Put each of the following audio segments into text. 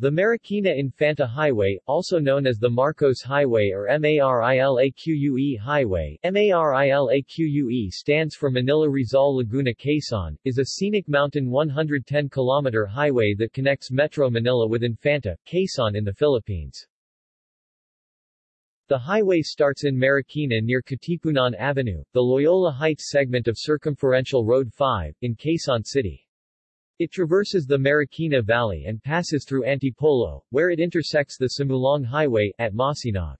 The Marikina Infanta Highway, also known as the Marcos Highway or MARILAQUE Highway, MARILAQUE stands for Manila Rizal Laguna Quezon, is a scenic mountain 110-kilometer highway that connects Metro Manila with Infanta, Quezon in the Philippines. The highway starts in Marikina near Katipunan Avenue, the Loyola Heights segment of Circumferential Road 5, in Quezon City. It traverses the Marikina Valley and passes through Antipolo, where it intersects the Simulong Highway, at Masinog.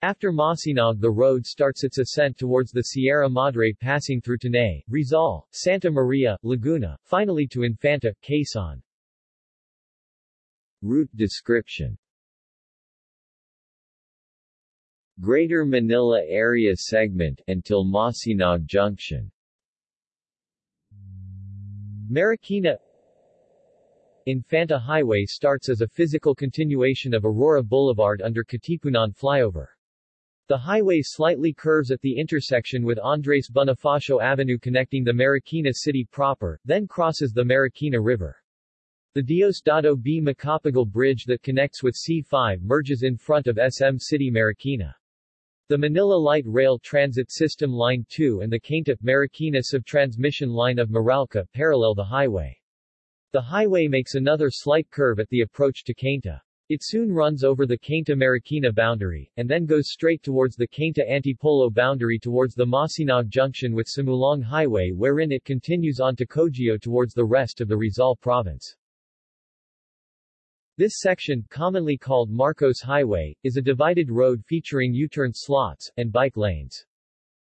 After Masinog the road starts its ascent towards the Sierra Madre passing through Tanay, Rizal, Santa Maria, Laguna, finally to Infanta, Quezon. Route description Greater Manila Area Segment until Masinog Junction Marikina Infanta Highway starts as a physical continuation of Aurora Boulevard under Katipunan flyover. The highway slightly curves at the intersection with Andres Bonifacio Avenue connecting the Marikina city proper, then crosses the Marikina River. The Diosdado B. Macapagal Bridge that connects with C5 merges in front of SM City Marikina. The Manila Light Rail Transit System Line 2 and the Cainta-Marikina subtransmission line of Meralco parallel the highway. The highway makes another slight curve at the approach to Cainta. It soon runs over the Cainta-Marikina boundary, and then goes straight towards the Cainta-Antipolo boundary towards the Masinog junction with Simulong Highway wherein it continues on to Cogeo towards the rest of the Rizal province. This section, commonly called Marcos Highway, is a divided road featuring U-turn slots, and bike lanes.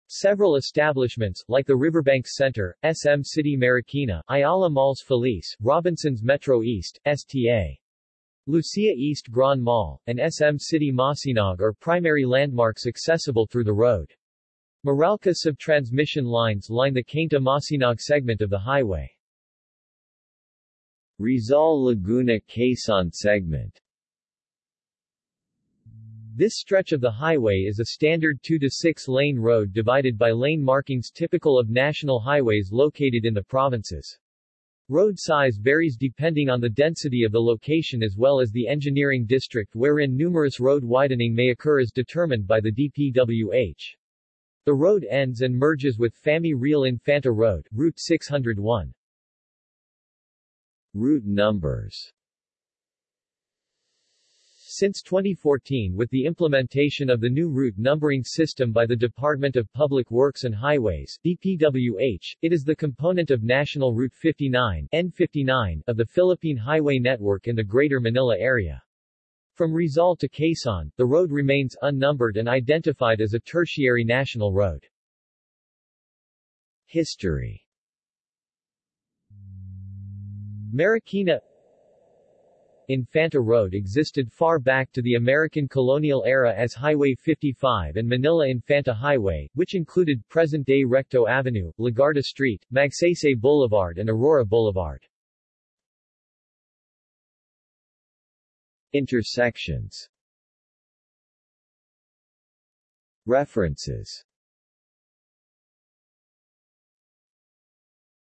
Several establishments, like the Riverbank Center, SM City Marikina, Ayala Malls Feliz, Robinson's Metro East, STA. Lucia East Grand Mall, and SM City Masinog are primary landmarks accessible through the road. Meralco subtransmission lines line the Cainta-Masinog segment of the highway. Rizal Laguna Quezon segment This stretch of the highway is a standard 2 to 6 lane road divided by lane markings typical of national highways located in the provinces. Road size varies depending on the density of the location as well as the engineering district wherein numerous road widening may occur as determined by the DPWH. The road ends and merges with Famy Real Infanta Road, Route 601. Route numbers Since 2014 with the implementation of the new route numbering system by the Department of Public Works and Highways DPWH, it is the component of National Route 59 N59 of the Philippine Highway Network in the Greater Manila area. From Rizal to Quezon, the road remains unnumbered and identified as a tertiary national road. History Marikina Infanta Road existed far back to the American colonial era as Highway 55 and Manila Infanta Highway, which included present-day Recto Avenue, Legarda Street, Magsaysay Boulevard and Aurora Boulevard. Intersections References